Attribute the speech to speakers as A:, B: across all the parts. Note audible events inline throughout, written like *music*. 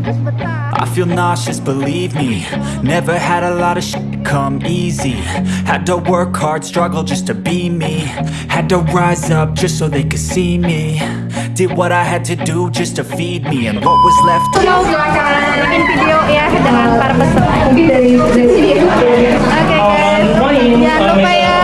A: I feel nauseous, believe me. Never had a lot of shit come easy. Had to work hard, struggle just to be me. Had to rise up just so they could see me. Did what I had to do just to feed me. And what was left
B: Mau silakan video Yeah, dengan para peserta guys, jangan lupa ya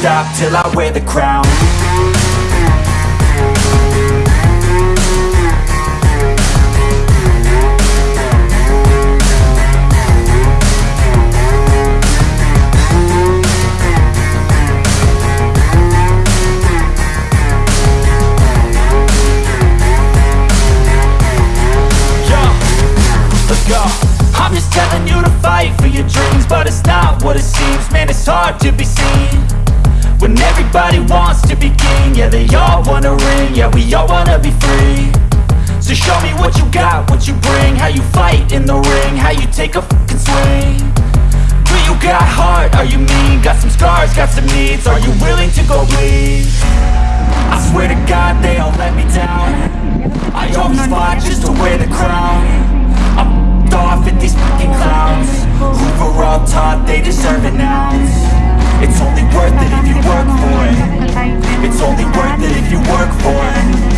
A: stop till I wear the crown. I'm just telling you to fight for your dreams, but it's not what it seems. Man, it's hard to be seen when everybody wants to be king. Yeah, they all wanna ring. Yeah, we all wanna be free. So show me what you got, what you bring, how you fight in the ring, how you take a fucking swing. Do you got heart? Are you mean? Got some scars, got some needs. Are you willing to go bleed? I swear to God they all let me down I always fought just to wear the crown I'm off at these fucking clowns Who were all taught they deserve an ounce It's only worth it if you work for it. It's only worth it if you work for it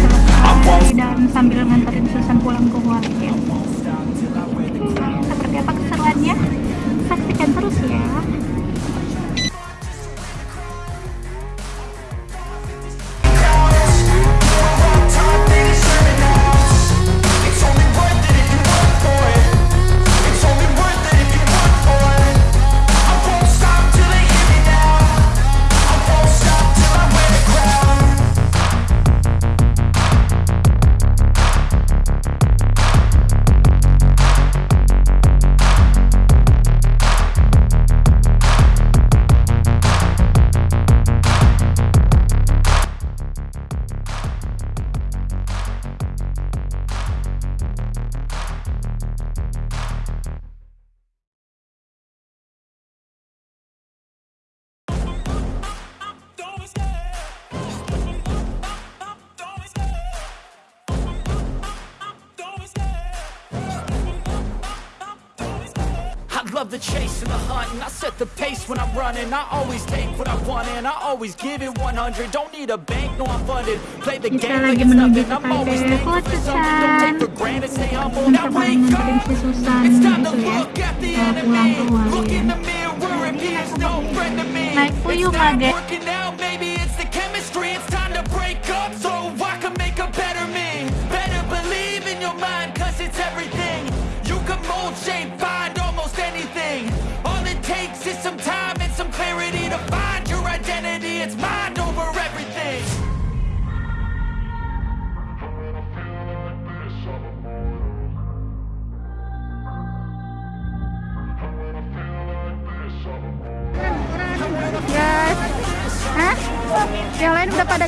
A: I love the chase and the hunt and I set the pace when I'm running. I always take what I want and I always give it 100 Don't need a bank, no I'm funded. Play the game like it's nothing I'm always thankful for something. Don't take for granted, stay humble Now wake up! It's time to look at the enemy. Look in the mirror and he is no friend to me. It's not working out, maybe it's the chemistry. It's time to break up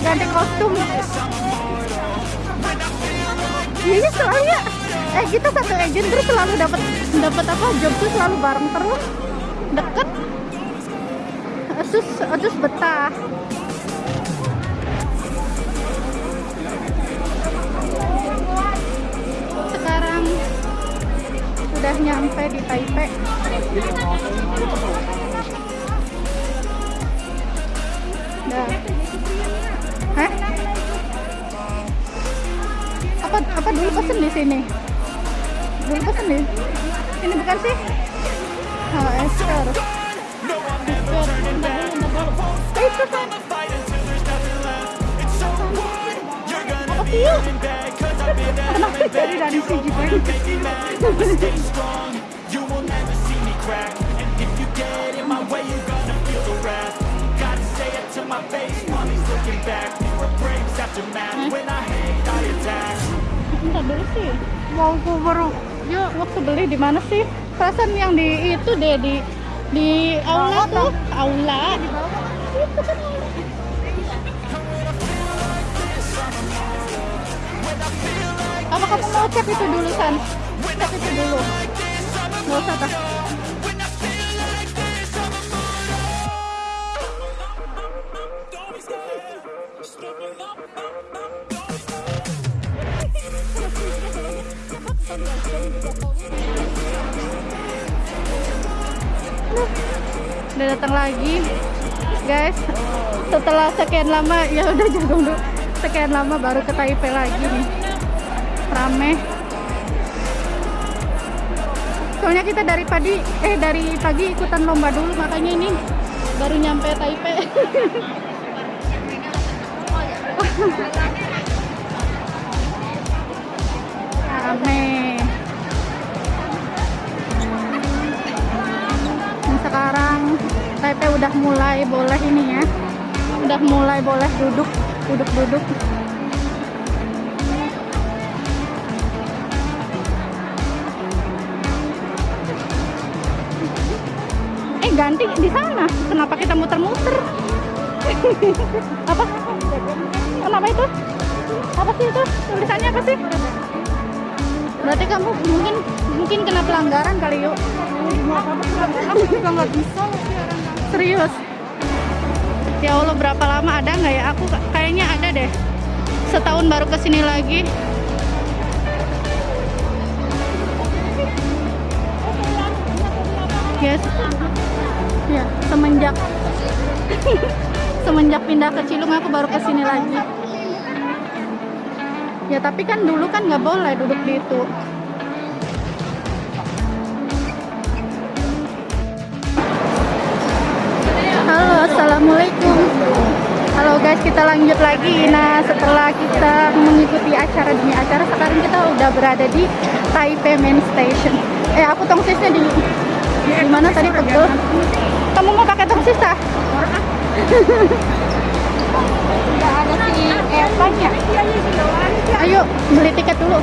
B: ganti kostum. Iya selalu ya. Eh kita satu agent terus selalu dapat dapat apa job tuh selalu bareng terus deket. Terus terus betah. Sekarang udah nyampe di Taipei. Apa dulu pesen di sini? Dulu pesen di ini bukan sih? Oh, Esther. Apa sih Kenapa dari dari segi banget?
A: make me mad, I'ma stay strong. You will never see me crack. And if you get in my way, you're gonna feel the wrath. Gotta say it to my face while he's looking back. Mirror breaks aftermath. When I hate, I attack.
B: Bentar dulu sih. Mau aku baru yuk waktu beli di mana sih? Perasaan yang di itu deh di di aula tuh, aula. Itu kan aula. Apa kamu mau cek itu dulu San? Cek itu dulu. Nggak usah tak? Udah datang lagi. Guys setelah sekian lama ya udah jago dulu. Sekian lama baru ke Taipei lagi nih. Rame. Soalnya kita dari pagi eh dari pagi ikutan lomba dulu makanya ini baru nyampe Taipei. *laughs* Rame Taipei udah mulai boleh ini ya. Udah mulai boleh duduk duduk duduk. Eh ganti di sana. Kenapa kita muter-muter? *laughs* Apa? Kenapa itu? Apa sih itu? Tulisannya apa sih? Berarti kamu mungkin mungkin kena pelanggaran kali yuk. Aku juga nggak bisa serius? Ya Allah berapa lama? Ada nggak ya? Aku ka- kayaknya ada deh. Setahun baru ke sini lagi. Yes. Ya semenjak *laughs* semenjak pindah ke Cilung aku baru ke sini lagi. Ya tapi kan dulu kan nggak boleh duduk di itu assalamualaikum. Halo guys, kita lanjut lagi. Nah, setelah kita mengikuti acara demi acara, sekarang kita udah berada di Taipei Main Station. Eh, aku tongsisnya di di mana tadi pegel? Kamu mau pakai tongsis ah? Nggak ada si Evan-nya. Ayo, beli tiket dulu.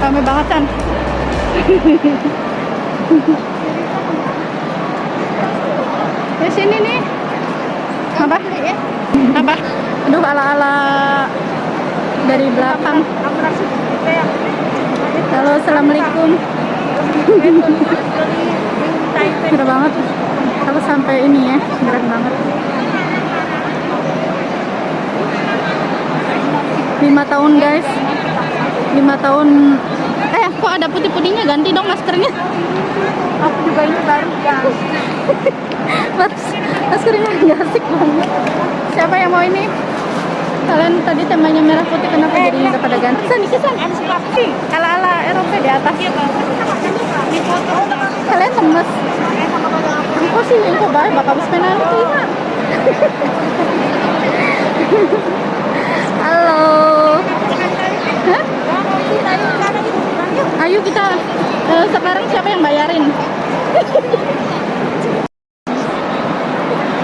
B: Rame banget kan? *laughs* Di sini nih. Apa? Apa? Aduh ala-ala dari belakang. Halo, assalamualaikum. Keren banget. Aku sampai ini ya, keren banget. Lima tahun guys, lima tahun. Eh, kok ada putih-putihnya? Ganti dong maskernya. Aku juga ini baru ya. *laughs* Mas, maskernya nggak asik banget. Siapa yang mau ini? Kalian tadi temanya merah putih kenapa jadinya nggak pada ganti? San, iki san. Ala-ala Eropa di atas. Kalian lemes. Aku sih info baik bakal penalti. *laughs* Halo. Hah? Ayo kita eh, sekarang siapa yang bayarin?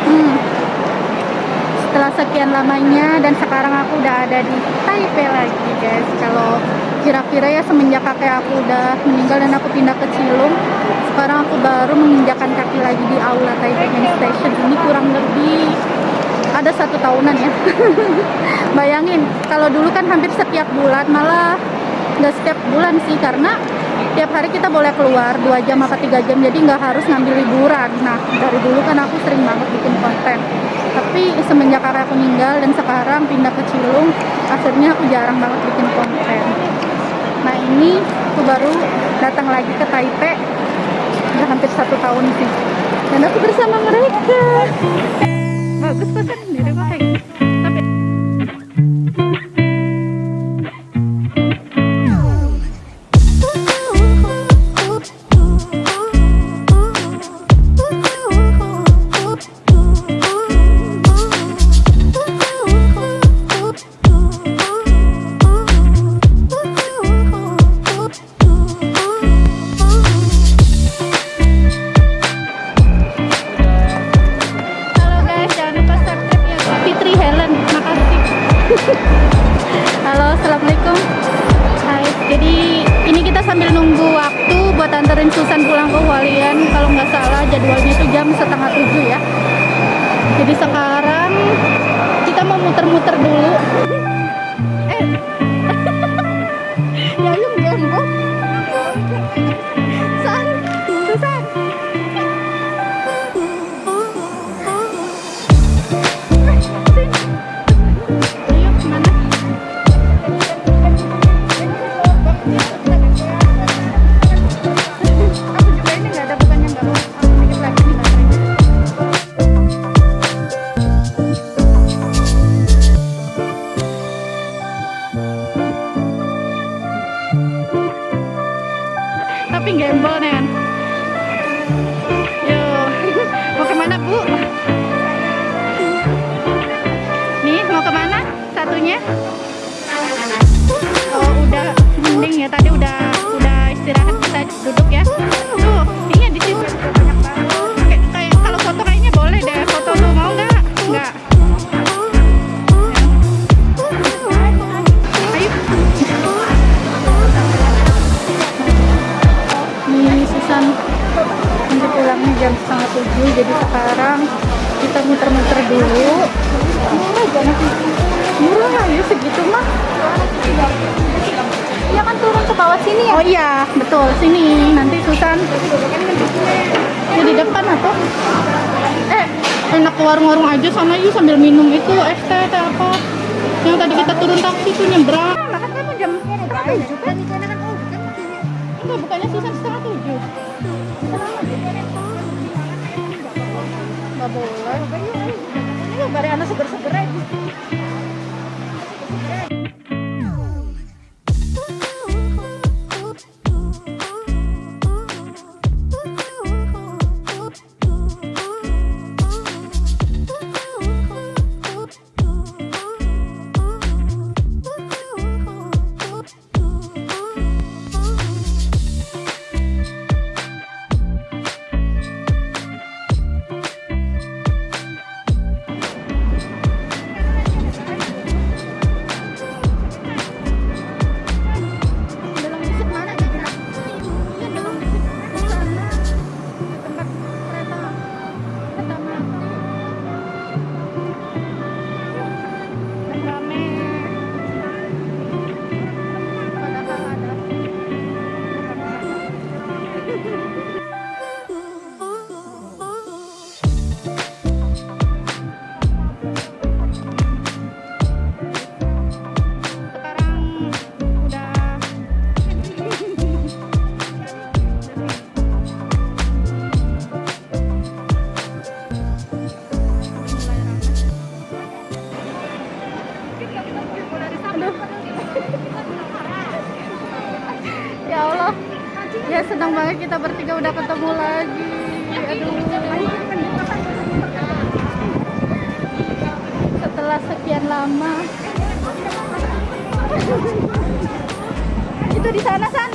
B: Hmm. Setelah sekian lamanya dan sekarang aku udah ada di Taipei lagi guys. Kalau kira-kira ya semenjak kakek aku udah meninggal dan aku pindah ke Cilung, sekarang aku baru menginjakan kaki lagi di aula Taipei Main Station ini kurang lebih ada satu tahunan ya. *laughs* Bayangin, kalau dulu kan hampir setiap bulan, malah nggak setiap bulan sih karena tiap hari kita boleh keluar dua jam apa tiga jam jadi nggak harus ngambil liburan. Nah dari dulu kan aku sering banget bikin konten. Tapi semenjak kakek aku meninggal dan sekarang pindah ke Cilung akhirnya aku jarang banget bikin konten. Nah ini aku baru datang lagi ke Taipei. Udah hampir satu tahun sih. Dan aku bersama mereka. Bagus kosan di rumah kayak setengah tujuh ya. Jadi sekarang kita mau muter-muter dulu Susan ya di depan atau eh enak ke warung-warung aja sana yuk sambil minum itu es teh apa yang tadi kita turun taksi itu nyebrang. Nah, kan kamu jam setengah tujuh kan? Enggak, bukannya Susan setengah tujuh. Nggak boleh. Ini bare anak seger-seger aja. Lama. Itu di sana san.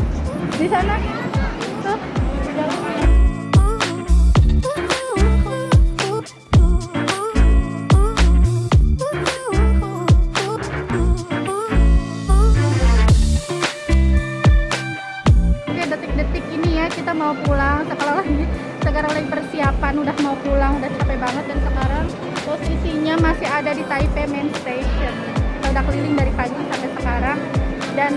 B: Di sana masih ada di Taipei Main Station. Kita udah keliling dari pagi sampai sekarang. Dan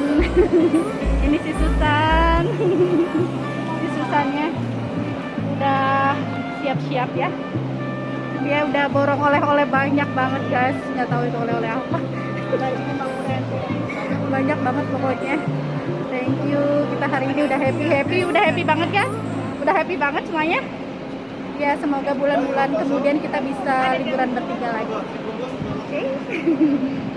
B: *laughs* ini si Susan. *laughs* Si Susannya udah siap-siap ya. Dia udah borong oleh-oleh banyak banget guys. Nggak tahu itu oleh-oleh apa. *laughs* Banyak banget pokoknya. Thank you. Kita hari ini udah happy. Happy udah happy banget kan udah happy banget semuanya ya semoga bulan-bulan kemudian kita bisa liburan bertiga lagi. Oke? Thank *laughs*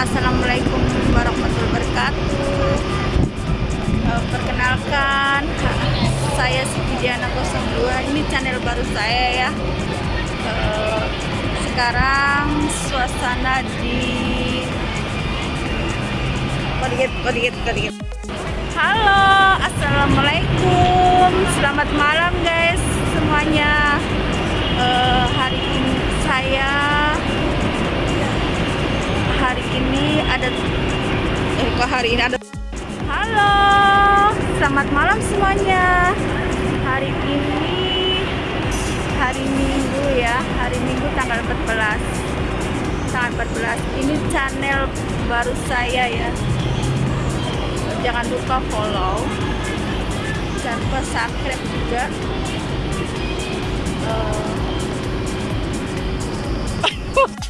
B: Assalamualaikum warahmatullahi wabarakatuh. Eh, perkenalkan Saya Siti Diana 02
C: Ini channel baru saya ya. Eh, sekarang Suasana di Kodikit, kodikit, kodikit Halo Assalamualaikum. Selamat malam guys Semuanya. Uh, Hari ini saya hari ini ada eh hari ini ada Halo, selamat malam semuanya. Hari ini hari Minggu ya, hari Minggu tanggal 14. Tanggal 14. Ini channel baru saya ya. Jangan lupa follow. Jangan lupa subscribe juga. Eh, *laughs*